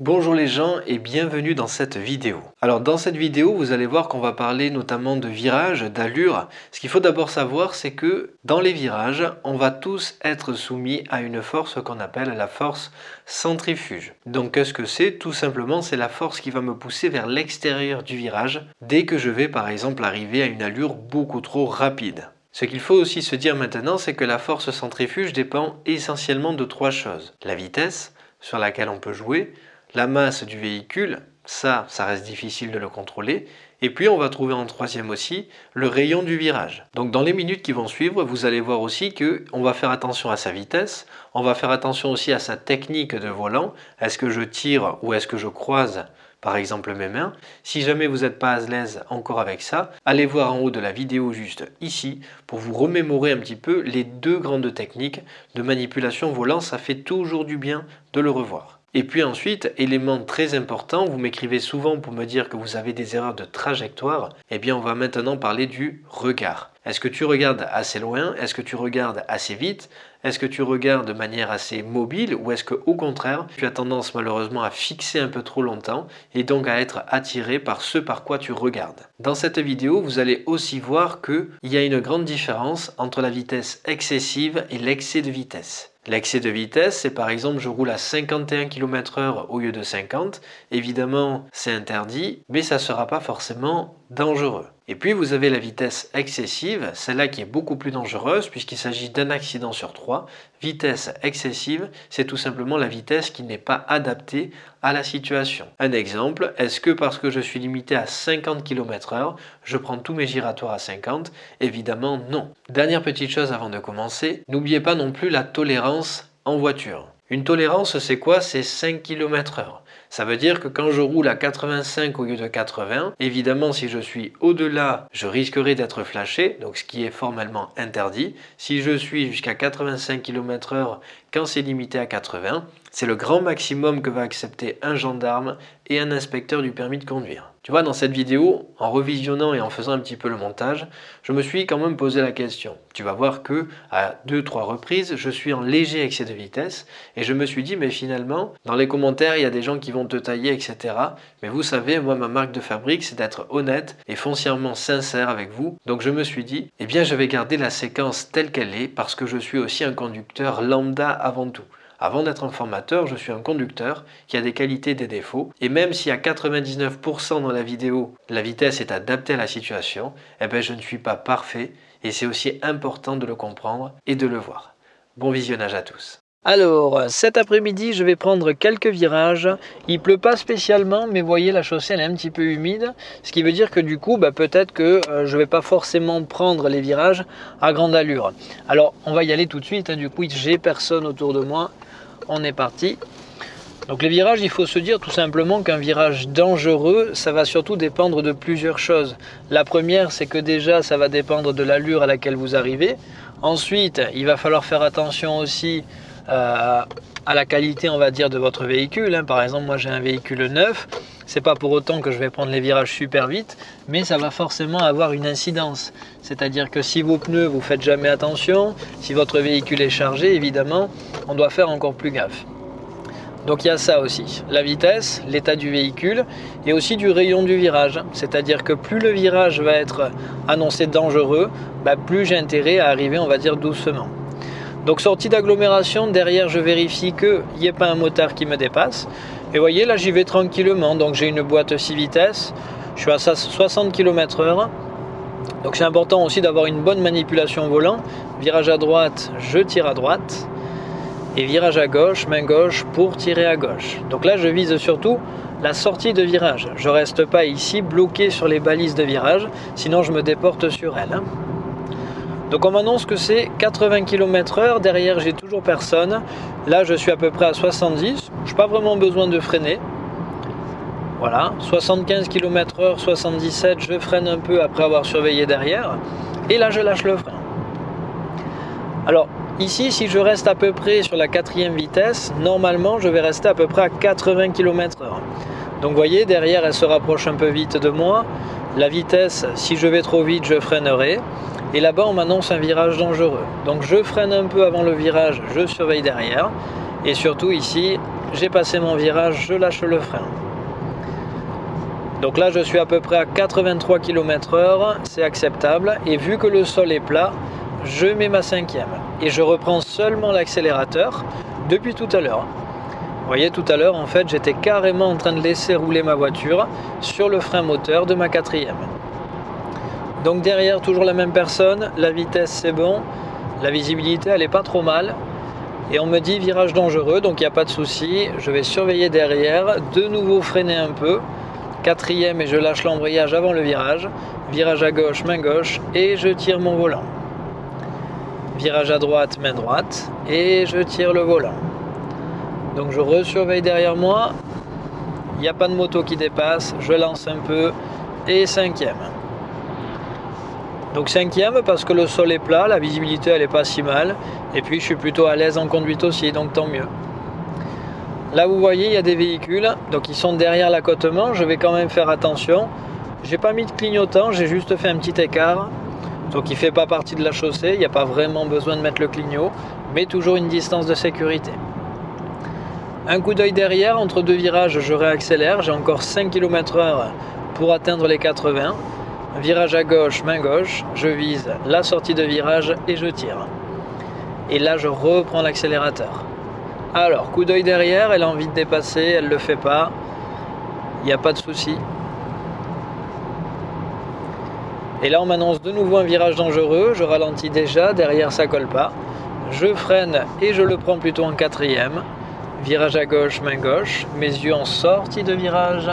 Bonjour les gens et bienvenue dans cette vidéo. Alors dans cette vidéo vous allez voir qu'on va parler notamment de virage, d'allure. Ce qu'il faut d'abord savoir c'est que dans les virages on va tous être soumis à une force qu'on appelle la force centrifuge. Donc qu'est-ce que c'est? Tout simplement c'est la force qui va me pousser vers l'extérieur du virage dès que je vais par exemple arriver à une allure beaucoup trop rapide. Ce qu'il faut aussi se dire maintenant, c'est que la force centrifuge dépend essentiellement de trois choses. La vitesse, sur laquelle on peut jouer, la masse du véhicule, ça, ça reste difficile de le contrôler. Et puis on va trouver en troisième aussi le rayon du virage. Donc dans les minutes qui vont suivre, vous allez voir aussi qu'on va faire attention à sa vitesse, on va faire attention aussi à sa technique de volant. Est-ce que je tire ou est-ce que je croise par exemple mes mains? Si jamais vous n'êtes pas à l'aise encore avec ça, allez voir en haut de la vidéo juste ici pour vous remémorer un petit peu les deux grandes techniques de manipulation volant. Ça fait toujours du bien de le revoir. Et puis ensuite, élément très important, vous m'écrivez souvent pour me dire que vous avez des erreurs de trajectoire, eh bien on va maintenant parler du regard. Est-ce que tu regardes assez loin? Est-ce que tu regardes assez vite? Est-ce que tu regardes de manière assez mobile? Ou est-ce que au contraire, tu as tendance malheureusement à fixer un peu trop longtemps et donc à être attiré par ce par quoi tu regardes? Dans cette vidéo, vous allez aussi voir qu'il y a une grande différence entre la vitesse excessive et l'excès de vitesse. L'excès de vitesse, c'est par exemple je roule à 51 km h au lieu de 50. Évidemment, c'est interdit, mais ça ne sera pas forcément dangereux. Et puis vous avez la vitesse excessive, celle-là qui est beaucoup plus dangereuse puisqu'il s'agit d'un accident sur trois. Vitesse excessive, c'est tout simplement la vitesse qui n'est pas adaptée à la situation. Un exemple, est-ce que parce que je suis limité à 50 km h je prends tous mes giratoires à 50 Évidemment non. Dernière petite chose avant de commencer, n'oubliez pas non plus la tolérance en voiture. Une tolérance, c'est quoi? C'est 5 km h ça veut dire que quand je roule à 85 au lieu de 80, évidemment si je suis au-delà, je risquerai d'être flashé, donc ce qui est formellement interdit. Si je suis jusqu'à 85 km h quand c'est limité à 80, c'est le grand maximum que va accepter un gendarme et un inspecteur du permis de conduire. Tu vois, dans cette vidéo, en revisionnant et en faisant un petit peu le montage, je me suis quand même posé la question. Tu vas voir que à deux, trois reprises, je suis en léger excès de vitesse et je me suis dit, mais finalement, dans les commentaires, il y a des gens qui vont te tailler, etc. Mais vous savez, moi, ma marque de fabrique, c'est d'être honnête et foncièrement sincère avec vous. Donc je me suis dit, eh bien, je vais garder la séquence telle qu'elle est parce que je suis aussi un conducteur lambda avant tout. Avant d'être un formateur, je suis un conducteur qui a des qualités des défauts. Et même si à 99% dans la vidéo, la vitesse est adaptée à la situation, eh ben je ne suis pas parfait et c'est aussi important de le comprendre et de le voir. Bon visionnage à tous. Alors, cet après-midi, je vais prendre quelques virages. Il pleut pas spécialement, mais voyez, la chaussée elle est un petit peu humide. Ce qui veut dire que du coup, bah, peut-être que euh, je vais pas forcément prendre les virages à grande allure. Alors, on va y aller tout de suite. Hein. Du coup, j'ai personne autour de moi on est parti. Donc les virages, il faut se dire tout simplement qu'un virage dangereux, ça va surtout dépendre de plusieurs choses. La première, c'est que déjà, ça va dépendre de l'allure à laquelle vous arrivez. Ensuite, il va falloir faire attention aussi euh, à la qualité, on va dire, de votre véhicule. Hein. Par exemple, moi j'ai un véhicule neuf. C'est pas pour autant que je vais prendre les virages super vite, mais ça va forcément avoir une incidence. C'est-à-dire que si vos pneus, vous faites jamais attention, si votre véhicule est chargé, évidemment, on doit faire encore plus gaffe. Donc il y a ça aussi, la vitesse, l'état du véhicule et aussi du rayon du virage. C'est-à-dire que plus le virage va être annoncé dangereux, bah, plus j'ai intérêt à arriver, on va dire, doucement. Donc sortie d'agglomération, derrière je vérifie qu'il n'y ait pas un motard qui me dépasse. Et voyez là j'y vais tranquillement, donc j'ai une boîte 6 vitesses, je suis à 60 km h Donc c'est important aussi d'avoir une bonne manipulation volant. Virage à droite, je tire à droite. Et virage à gauche, main gauche pour tirer à gauche. Donc là je vise surtout la sortie de virage. Je reste pas ici bloqué sur les balises de virage, sinon je me déporte sur elles. Donc on m'annonce que c'est 80 km h derrière j'ai toujours personne. Là je suis à peu près à 70, je n'ai pas vraiment besoin de freiner. Voilà, 75 km h 77, je freine un peu après avoir surveillé derrière. Et là je lâche le frein. Alors ici si je reste à peu près sur la quatrième vitesse, normalement je vais rester à peu près à 80 km h Donc vous voyez derrière elle se rapproche un peu vite de moi. La vitesse, si je vais trop vite je freinerai. Et là-bas, on m'annonce un virage dangereux. Donc je freine un peu avant le virage, je surveille derrière. Et surtout ici, j'ai passé mon virage, je lâche le frein. Donc là, je suis à peu près à 83 km h c'est acceptable. Et vu que le sol est plat, je mets ma cinquième. Et je reprends seulement l'accélérateur depuis tout à l'heure. Vous voyez, tout à l'heure, en fait, j'étais carrément en train de laisser rouler ma voiture sur le frein moteur de ma quatrième. Donc derrière, toujours la même personne, la vitesse c'est bon, la visibilité elle est pas trop mal. Et on me dit virage dangereux, donc il n'y a pas de souci. Je vais surveiller derrière, de nouveau freiner un peu. Quatrième et je lâche l'embrayage avant le virage. Virage à gauche, main gauche et je tire mon volant. Virage à droite, main droite et je tire le volant. Donc je resurveille derrière moi. Il n'y a pas de moto qui dépasse. Je lance un peu et cinquième. Donc cinquième parce que le sol est plat, la visibilité elle est pas si mal. Et puis je suis plutôt à l'aise en conduite aussi, donc tant mieux. Là vous voyez il y a des véhicules, donc ils sont derrière l'accotement, je vais quand même faire attention. J'ai pas mis de clignotant, j'ai juste fait un petit écart. Donc il fait pas partie de la chaussée, il n'y a pas vraiment besoin de mettre le clignot, mais toujours une distance de sécurité. Un coup d'œil derrière, entre deux virages, je réaccélère, j'ai encore 5 km h pour atteindre les 80. Virage à gauche, main gauche, je vise la sortie de virage et je tire. Et là, je reprends l'accélérateur. Alors, coup d'œil derrière, elle a envie de dépasser, elle ne le fait pas. Il n'y a pas de souci. Et là, on m'annonce de nouveau un virage dangereux. Je ralentis déjà, derrière ça colle pas. Je freine et je le prends plutôt en quatrième. Virage à gauche, main gauche. Mes yeux en sortie de virage.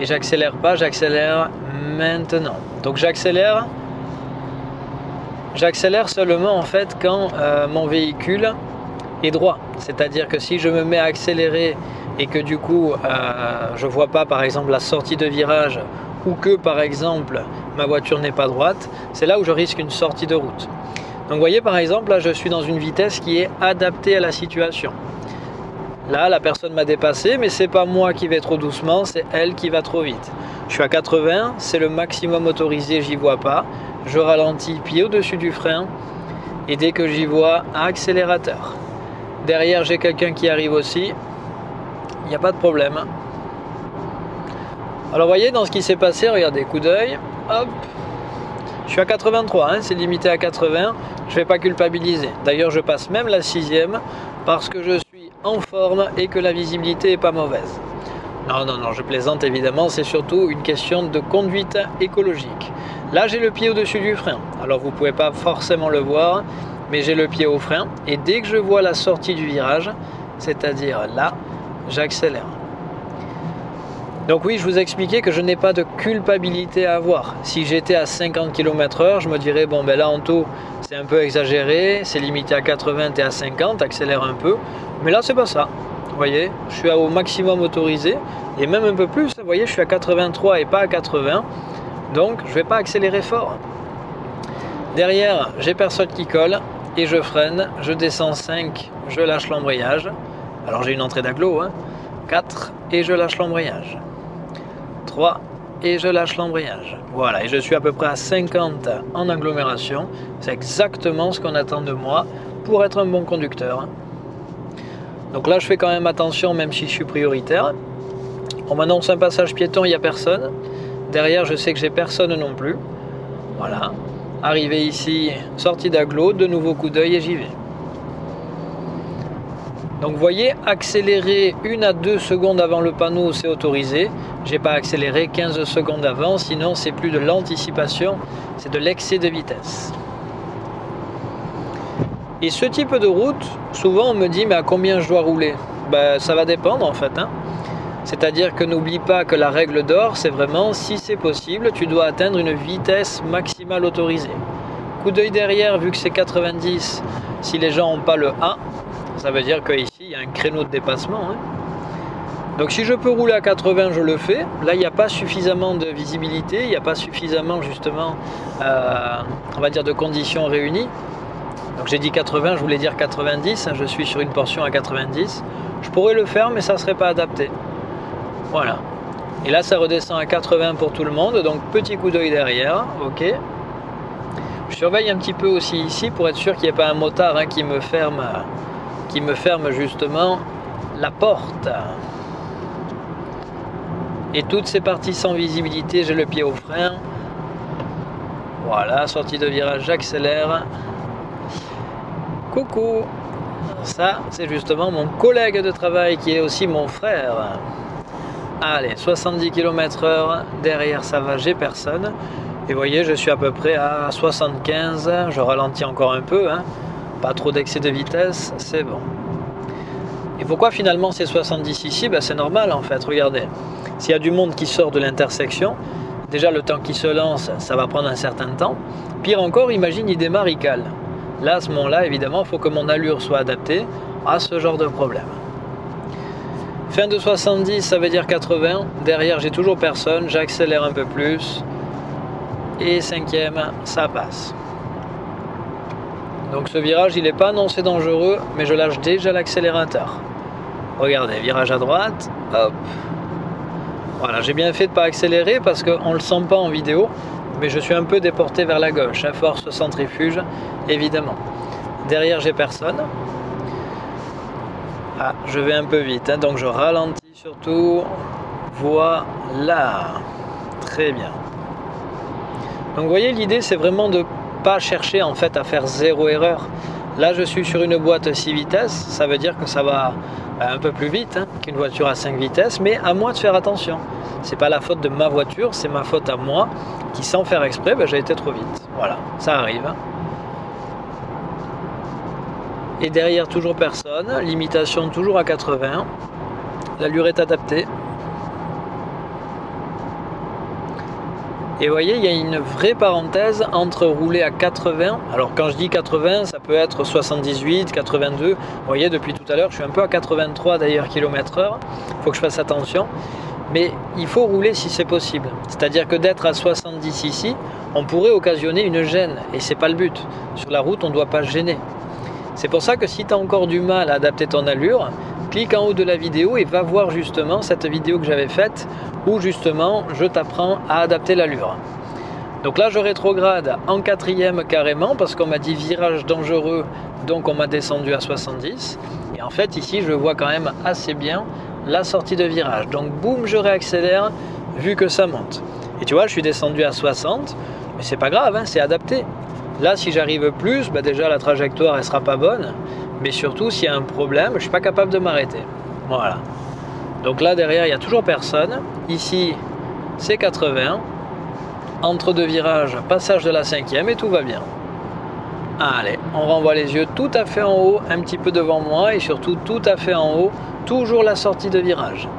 Et j'accélère pas, j'accélère maintenant. Donc j'accélère. J'accélère seulement en fait quand euh, mon véhicule est droit. C'est-à-dire que si je me mets à accélérer et que du coup euh, je vois pas par exemple la sortie de virage ou que par exemple ma voiture n'est pas droite, c'est là où je risque une sortie de route. Donc vous voyez par exemple là je suis dans une vitesse qui est adaptée à la situation. Là, la personne m'a dépassé, mais c'est pas moi qui vais trop doucement, c'est elle qui va trop vite. Je suis à 80, c'est le maximum autorisé, j'y vois pas. Je ralentis pied au-dessus du frein et dès que j'y vois, accélérateur. Derrière, j'ai quelqu'un qui arrive aussi. Il n'y a pas de problème. Alors, voyez, dans ce qui s'est passé, regardez, coup d'œil, hop, je suis à 83, hein, c'est limité à 80, je ne vais pas culpabiliser. D'ailleurs, je passe même la sixième parce que je suis en forme et que la visibilité est pas mauvaise. Non, non, non, je plaisante évidemment, c'est surtout une question de conduite écologique. Là, j'ai le pied au-dessus du frein. Alors, vous pouvez pas forcément le voir, mais j'ai le pied au frein. Et dès que je vois la sortie du virage, c'est-à-dire là, j'accélère. Donc oui, je vous expliquais que je n'ai pas de culpabilité à avoir. Si j'étais à 50 km h je me dirais, bon ben là en tout, c'est un peu exagéré, c'est limité à 80 et à 50, accélère un peu. Mais là, c'est pas ça. Voyez, je suis au maximum autorisé, et même un peu plus, voyez, je suis à 83 et pas à 80, donc je vais pas accélérer fort. Derrière, j'ai personne qui colle, et je freine, je descends 5, je lâche l'embrayage. Alors j'ai une entrée d'agglo, hein. 4, et je lâche l'embrayage et je lâche l'embrayage. Voilà, et je suis à peu près à 50 en agglomération. C'est exactement ce qu'on attend de moi pour être un bon conducteur. Donc là, je fais quand même attention, même si je suis prioritaire. On m'annonce un passage piéton, il n'y a personne. Derrière, je sais que j'ai personne non plus. Voilà. Arrivé ici, sortie d'agglo, de nouveau coup d'œil et j'y vais. Donc vous voyez, accélérer une à deux secondes avant le panneau, c'est autorisé. J'ai pas accéléré 15 secondes avant, sinon c'est plus de l'anticipation, c'est de l'excès de vitesse. Et ce type de route, souvent on me dit mais à combien je dois rouler? Ben, Ça va dépendre en fait. Hein. C'est-à-dire que n'oublie pas que la règle d'or, c'est vraiment si c'est possible, tu dois atteindre une vitesse maximale autorisée. Coup d'œil derrière, vu que c'est 90, si les gens n'ont pas le 1, ça veut dire qu'ici, il y a un créneau de dépassement. Hein. Donc si je peux rouler à 80, je le fais. Là, il n'y a pas suffisamment de visibilité, il n'y a pas suffisamment, justement, euh, on va dire, de conditions réunies. Donc j'ai dit 80, je voulais dire 90. Hein, je suis sur une portion à 90. Je pourrais le faire, mais ça ne serait pas adapté. Voilà. Et là, ça redescend à 80 pour tout le monde. Donc petit coup d'œil derrière. Ok. Je surveille un petit peu aussi ici pour être sûr qu'il n'y ait pas un motard hein, qui me ferme qui me ferme justement la porte. Et toutes ces parties sans visibilité, j'ai le pied au frein. Voilà, sortie de virage, j'accélère. Coucou Ça, c'est justement mon collègue de travail qui est aussi mon frère. Allez, 70 km h derrière ça va, j'ai personne. Et vous voyez, je suis à peu près à 75, je ralentis encore un peu, hein. Pas trop d'excès de vitesse, c'est bon. Et pourquoi finalement c'est 70 ici? Ben, C'est normal en fait, regardez. S'il y a du monde qui sort de l'intersection, déjà le temps qui se lance, ça va prendre un certain temps. Pire encore, imagine, il démarre, il. Là, à ce moment-là, évidemment, il faut que mon allure soit adaptée à ce genre de problème. Fin de 70, ça veut dire 80. Derrière, j'ai toujours personne. J'accélère un peu plus. Et cinquième, ça passe. Donc ce virage, il n'est pas annoncé dangereux, mais je lâche déjà l'accélérateur. Regardez, virage à droite, hop. Voilà, j'ai bien fait de ne pas accélérer parce qu'on ne le sent pas en vidéo, mais je suis un peu déporté vers la gauche, à force centrifuge, évidemment. Derrière, j'ai personne. Ah, je vais un peu vite, hein, donc je ralentis surtout. Voilà. Très bien. Donc vous voyez, l'idée, c'est vraiment de chercher en fait à faire zéro erreur. Là, je suis sur une boîte 6 vitesses, ça veut dire que ça va bah, un peu plus vite hein, qu'une voiture à 5 vitesses, mais à moi de faire attention. C'est pas la faute de ma voiture, c'est ma faute à moi qui, sans faire exprès, bah, j'ai été trop vite. Voilà, ça arrive. Hein. Et derrière, toujours personne. Limitation toujours à 80. L'allure est adaptée. Et voyez, il y a une vraie parenthèse entre rouler à 80. Alors quand je dis 80, ça peut être 78, 82. Vous voyez, depuis tout à l'heure, je suis un peu à 83 d'ailleurs km heure. Il faut que je fasse attention. Mais il faut rouler si c'est possible. C'est-à-dire que d'être à 70 ici, on pourrait occasionner une gêne. Et c'est pas le but. Sur la route, on ne doit pas gêner. C'est pour ça que si tu as encore du mal à adapter ton allure, clique en haut de la vidéo et va voir justement cette vidéo que j'avais faite justement je t'apprends à adapter l'allure. Donc là je rétrograde en quatrième carrément parce qu'on m'a dit virage dangereux donc on m'a descendu à 70 et en fait ici je vois quand même assez bien la sortie de virage donc boum je réaccélère vu que ça monte et tu vois je suis descendu à 60 mais c'est pas grave hein, c'est adapté Là, si j'arrive plus, bah déjà la trajectoire elle sera pas bonne, mais surtout s'il y a un problème, je suis pas capable de m'arrêter. Voilà. Donc là derrière, il n'y a toujours personne. Ici, c'est 80. Entre deux virages, passage de la cinquième et tout va bien. Allez, on renvoie les yeux tout à fait en haut, un petit peu devant moi et surtout tout à fait en haut, toujours la sortie de virage.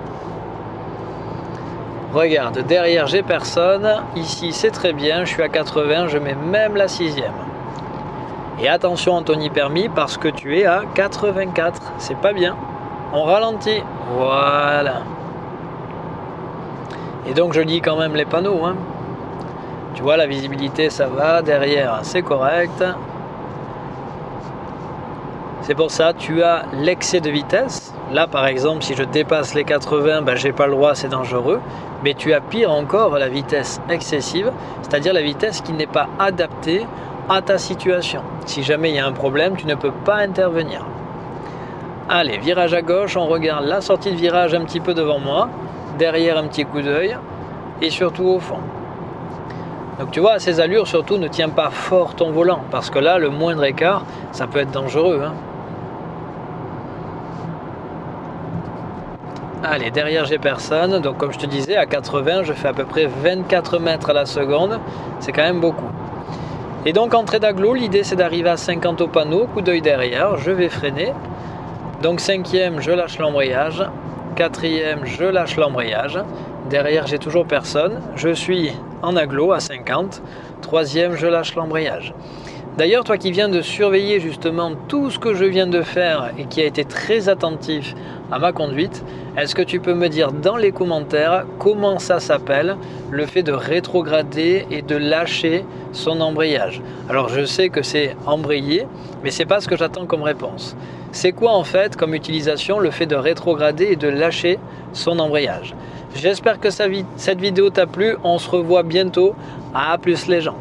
Regarde, derrière j'ai personne, ici c'est très bien, je suis à 80, je mets même la sixième. Et attention Anthony Permis parce que tu es à 84, c'est pas bien. On ralentit, voilà. Et donc je lis quand même les panneaux. Hein. Tu vois la visibilité ça va, derrière c'est correct. C'est pour ça tu as l'excès de vitesse. Là par exemple si je dépasse les 80, ben, j'ai pas le droit, c'est dangereux mais tu as pire encore la vitesse excessive, c'est-à-dire la vitesse qui n'est pas adaptée à ta situation. Si jamais il y a un problème, tu ne peux pas intervenir. Allez, virage à gauche, on regarde la sortie de virage un petit peu devant moi, derrière un petit coup d'œil, et surtout au fond. Donc tu vois, à ces allures, surtout, ne tiens pas fort ton volant, parce que là, le moindre écart, ça peut être dangereux. Hein. Allez, derrière j'ai personne, donc comme je te disais, à 80, je fais à peu près 24 mètres à la seconde, c'est quand même beaucoup. Et donc entrée d'agglo, l'idée c'est d'arriver à 50 au panneau, coup d'œil derrière, je vais freiner. Donc cinquième, je lâche l'embrayage. Quatrième, je lâche l'embrayage. Derrière, j'ai toujours personne. Je suis en agglo à 50. Troisième, je lâche l'embrayage. D'ailleurs, toi qui viens de surveiller justement tout ce que je viens de faire et qui a été très attentif à ma conduite, est-ce que tu peux me dire dans les commentaires comment ça s'appelle le fait de rétrograder et de lâcher son embrayage? Alors je sais que c'est embrayer, mais c'est pas ce que j'attends comme réponse. C'est quoi en fait comme utilisation le fait de rétrograder et de lâcher son embrayage? J'espère que cette vidéo t'a plu, on se revoit bientôt. À plus les gens